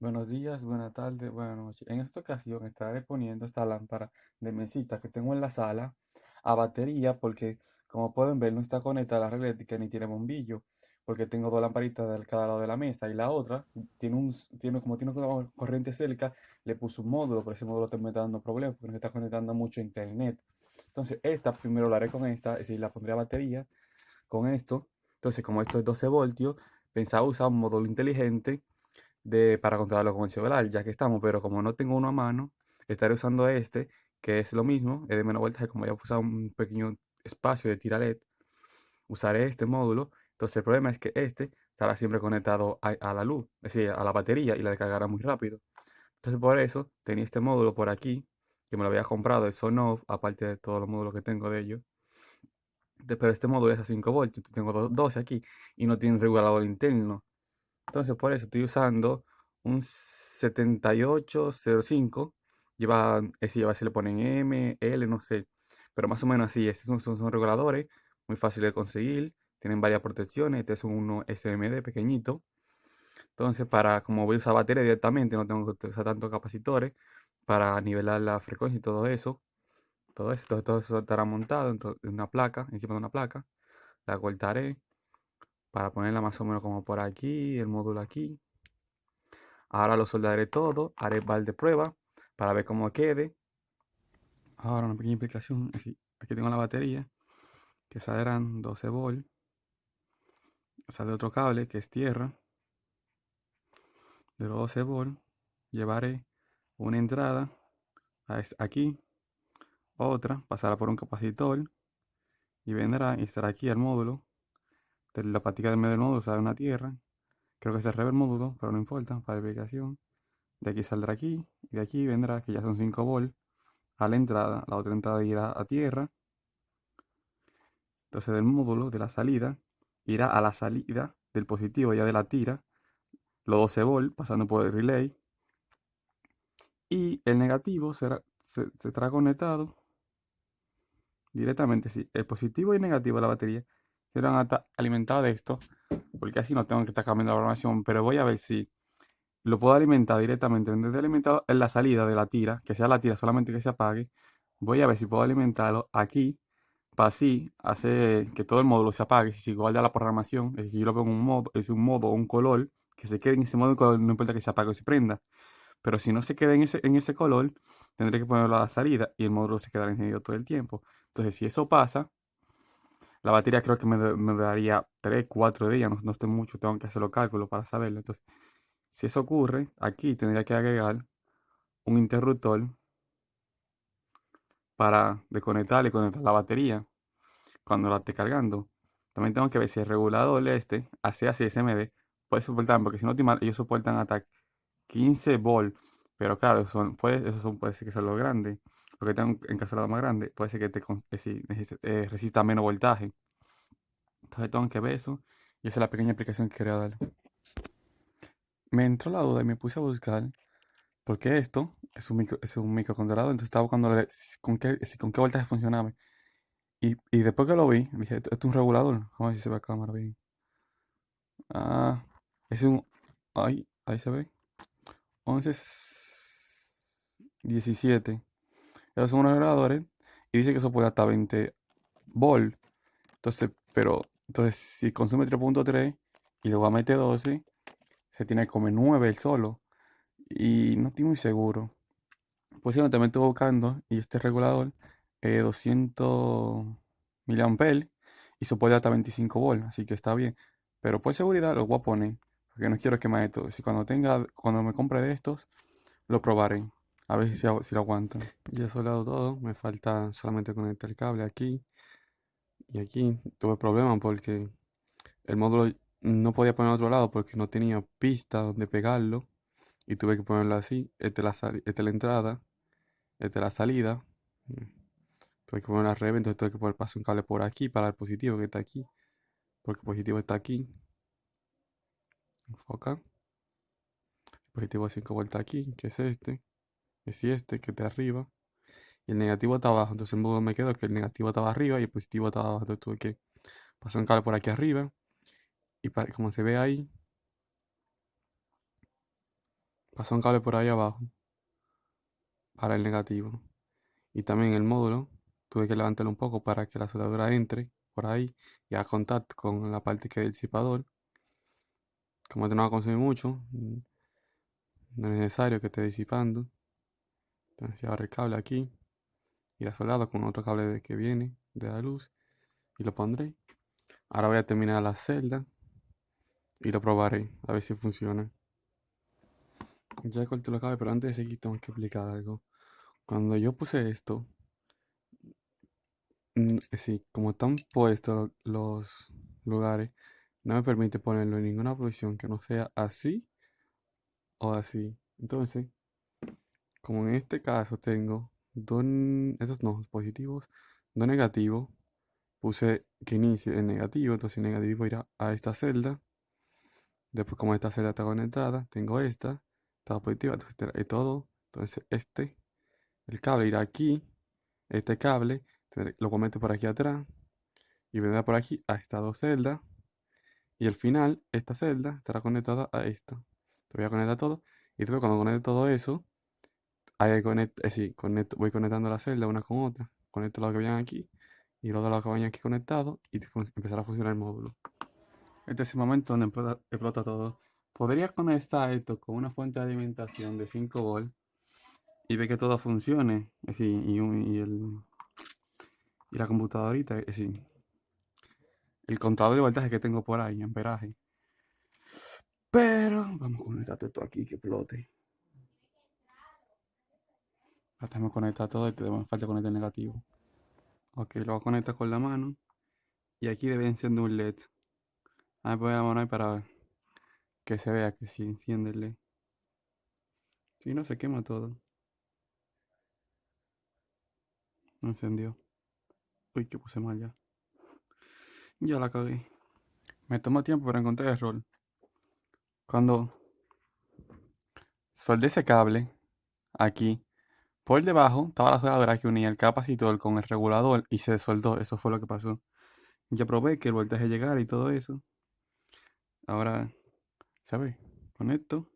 Buenos días, buenas tardes, buenas noches. En esta ocasión estaré poniendo esta lámpara de mesita que tengo en la sala a batería porque como pueden ver no está conectada a la red eléctrica ni tiene bombillo porque tengo dos lamparitas de cada lado de la mesa y la otra tiene un, tiene, como tiene una corriente cerca le puse un módulo, pero ese módulo me está dando problemas porque no está conectando mucho a internet. Entonces esta primero la haré con esta, es decir, la pondré a batería con esto. Entonces como esto es 12 voltios, pensaba usar un módulo inteligente de, para controlarlo con el celular, ya que estamos, pero como no tengo uno a mano, estaré usando este, que es lo mismo, es de menos voltaje, como ya usado un pequeño espacio de tira LED, usaré este módulo. Entonces el problema es que este estará siempre conectado a, la luz, es decir, a la batería y la descargará muy rápido. Entonces por eso tenía este módulo por aquí, que me lo había comprado de Sonoff, aparte de todos los módulos que tengo de ellos. Pero este módulo es a 5 voltios, tengo 12 aquí y no tiene regulador interno. Entonces por eso estoy usando un 7805. Lleva, ese lleva, si le ponen M, L, no sé. Pero más o menos así. Estos son, reguladores muy fáciles de conseguir. Tienen varias protecciones. Este es uno SMD pequeñito. Entonces, para como voy a usar batería directamente, no tengo que usar tantos capacitores para nivelar la frecuencia y todo eso. Todo esto, todo eso estará montado en una placa, encima de una placa. La cortaré para ponerla más o menos como por aquí, el módulo aquí. Ahora lo soldaré todo, haré el de prueba para ver cómo quede. Ahora una pequeña explicación, aquí tengo la batería, que saldrán 12 volt. Sale otro cable que es tierra. De los 12 volt llevaré una entrada aquí, otra, pasará por un capacitor y vendrá y estará aquí el módulo la patica del medio del módulo sale una tierra. Creo que se revela el módulo, pero no importa, para verificación. De aquí saldrá aquí, y de aquí vendrá, que ya son 5 volt, a la entrada. La otra entrada irá a tierra. Entonces del módulo, de la salida, irá a la salida del positivo ya de la tira, los 12 volt, pasando por el relay. Y el negativo será, se, se conectado directamente, sí, el positivo y negativo de la batería serán alimentados de esto, porque así no tengo que estar cambiando la programación, pero voy a ver si lo puedo alimentar directamente, en vez de alimentado en la salida de la tira, que sea la tira solamente que se apague, voy a ver si puedo alimentarlo aquí, para así hacer que todo el módulo se apague, si igual de la programación, es decir, si yo lo pongo en un modo, es un modo o un color, que se quede en ese modo, no importa que se apague o se prenda. Pero si no se queda en ese, en ese color, tendré que ponerlo a la salida y el módulo se quedará encendido todo el tiempo. Entonces, si eso pasa, la batería creo que me, daría 3, 4 días, no, no estoy mucho, tengo que hacer los cálculos para saberlo. Entonces, si eso ocurre, aquí tendría que agregar un interruptor para desconectar y conectar la batería cuando la esté cargando. También tengo que ver si el regulador este, así así SMD, puede soportar, porque si no ellos soportan hasta 15 volts. Pero claro, son, puede, eso son, puede ser que sea lo grande porque tengo encastrado más grande, puede ser que te eh, eh, resista menos voltaje. Entonces tengo que ver eso. Y esa es la pequeña explicación que quería dar. Me entró la duda y me puse a buscar porque esto es un, micro, es un microcontrolador. Entonces estaba buscando con qué, con qué voltaje funcionaba. Y, y, después que lo vi, dije, esto es un regulador. Vamos a ver si se ve a cámara bien. Ah, es un... Ahí, ahí se ve. 11... 17 son unos reguladores y dice que eso puede hasta 20 volt. Entonces, pero, entonces si consume 3.3 y luego mete 12, se tiene que comer 9 el solo. Y no estoy muy seguro. Pues yo también estoy buscando y este regulador es 200 mA y puede hasta 25 volt, así que está bien. Pero por seguridad lo voy a poner, porque no quiero quemar esto. Si cuando tenga, cuando me compre de estos, lo probaré. A ver si, si lo aguantan. Ya he soldado todo. Me falta solamente conectar el cable aquí. Y aquí tuve problemas porque el módulo no podía poner a otro lado porque no tenía pista donde pegarlo. Y tuve que ponerlo así. Esta es la, entrada. Esta es la salida. Tuve que poner la revés. Entonces tuve que poner pasar un cable por aquí para el positivo que está aquí. Porque el positivo está aquí. Enfoca. Positivo de 5 vueltas aquí, que es este es este que está arriba. Y el negativo está abajo. Entonces el modo me quedo que el negativo estaba arriba y el positivo estaba abajo. Entonces tuve que pasar un cable por aquí arriba. Y como se ve ahí, pasó un cable por ahí abajo para el negativo. Y también el módulo tuve que levantarlo un poco para que la soldadura entre por ahí y haga contacto con la parte que es el disipador. Como esto no va a consumir mucho, mm, no es necesario que esté disipando. Entonces ahora el cable aquí y la soldado con otro cable de que viene de la luz y lo pondré. Ahora voy a terminar la celda y lo probaré a ver si funciona. Ya corté los cables, pero antes de seguir tengo que explicar algo. Cuando yo puse esto, mm, sí, como están puestos los lugares, no me permite ponerlo en ninguna posición que no sea así o así. Entonces, como en este caso tengo dos, esos no, positivos, dos negativos, puse que inicie en negativo, entonces negativo irá a esta celda. Después como esta celda está conectada, tengo esta, está positiva, entonces todo. Entonces este, el cable irá aquí, este cable lo comete por aquí atrás y vendrá por aquí a estas dos celdas. Y al final, esta celda estará conectada a esta. Te voy a conectar todo. Y después cuando conecte todo eso, ahí conecto, eh, voy conectando la celda una con otra. Conecto lo que vayan aquí y los de los que vayan aquí conectados y empezará a funcionar el módulo. Este es el momento donde explota, todo. Podrías conectar esto con una fuente de alimentación de 5 volts y ver que todo funcione. Así, y, y, el, y la computadorita, así, el contador de voltaje que tengo por ahí, amperaje. Pero vamos a conectar esto aquí que explote. Que conectar todo y tenemos falta conectar negativo. Ok, lo voy a conectar con la mano. Y aquí debe encender un LED. A ver, voy a poner para que se vea que si enciende el LED. Si no, se quema todo. No encendió. Uy, que puse mal ya. Ya la cagué. Me tomó tiempo para encontrar el rol. Cuando soldé ese cable aquí, por debajo estaba la soldadura que unía el capacitor con el regulador y se soldó. Eso fue lo que pasó. Ya probé que el voltaje llegara y todo eso. Ahora, ¿sabes? Conecto.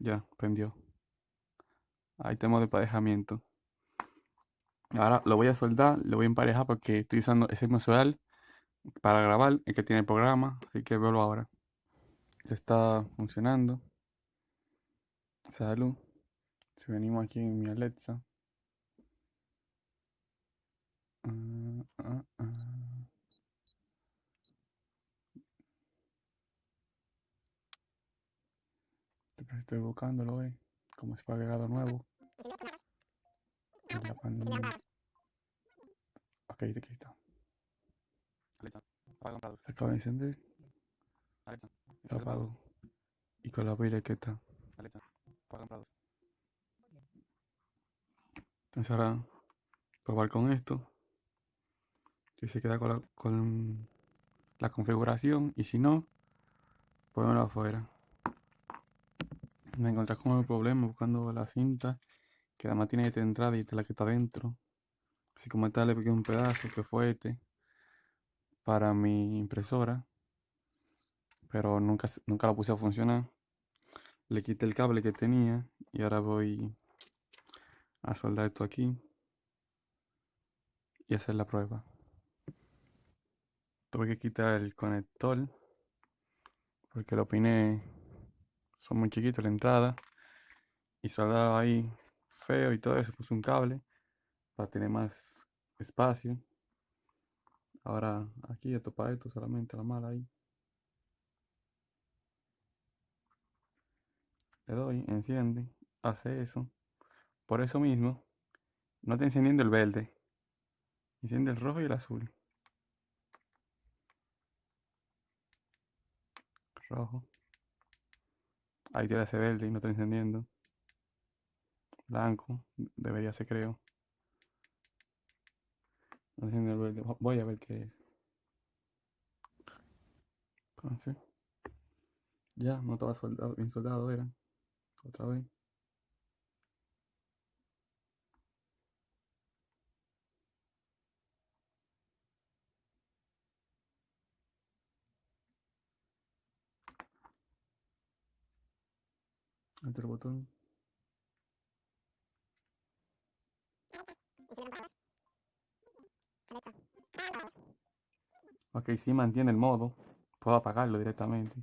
Ya, prendió. Ahí tenemos de emparejamiento. Ahora lo voy a soldar, lo voy a emparejar porque estoy usando ese mensual para grabar, el que tiene el programa, así que veo ahora. Se está funcionando. Salud. Si venimos aquí en mi Alexa. Estoy buscándolo, eh, como si fuera agregado nuevo. Ok, aquí está. Se acaba de encender. Se apagó. Y con la baile que está. Entonces ahora probar con esto. Si se queda con la, con la configuración y si no, ponlo afuera. Me encontré con el problema buscando la cinta que además tiene esta entrada y esta la que está dentro. Así como esta le pegué un pedazo que fue este para mi impresora. Pero nunca, nunca la puse a funcionar. Le quité el cable que tenía y ahora voy a soldar esto aquí y hacer la prueba. Tuve que quitar el conector porque lo opiné son muy chiquitos la entrada y soldar ahí feo y todo eso, puse un cable para tener más espacio. Ahora aquí esto para esto solamente la mala ahí. Le doy, enciende, hace eso. Por eso mismo, no está encendiendo el verde. Enciende el rojo y el azul. Rojo. Ahí tiene ese verde y no está encendiendo blanco, debería ser creo. Voy a ver qué es. Entonces, ya no estaba soldado, bien soldado era. Otra vez. Enter botón. Ok, si sí mantiene el modo, puedo apagarlo directamente.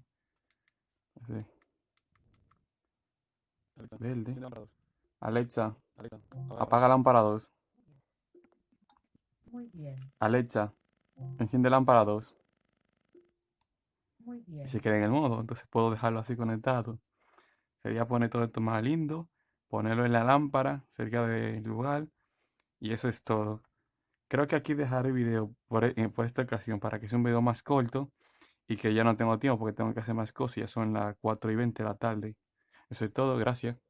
Verde. Alexa, apaga lámpara 2. Muy bien, Alexa, enciende lámpara 2. muy bien. Y se queda en el modo. Entonces puedo dejarlo así conectado. Sería poner todo esto más lindo. Ponerlo en la lámpara cerca del lugar. Y eso es todo. Creo que aquí dejaré el video por, e- por esta ocasión para que sea un video más corto y que ya no tengo tiempo porque tengo que hacer más cosas. Ya son las 4 y 20 de la tarde. Eso es todo. Gracias.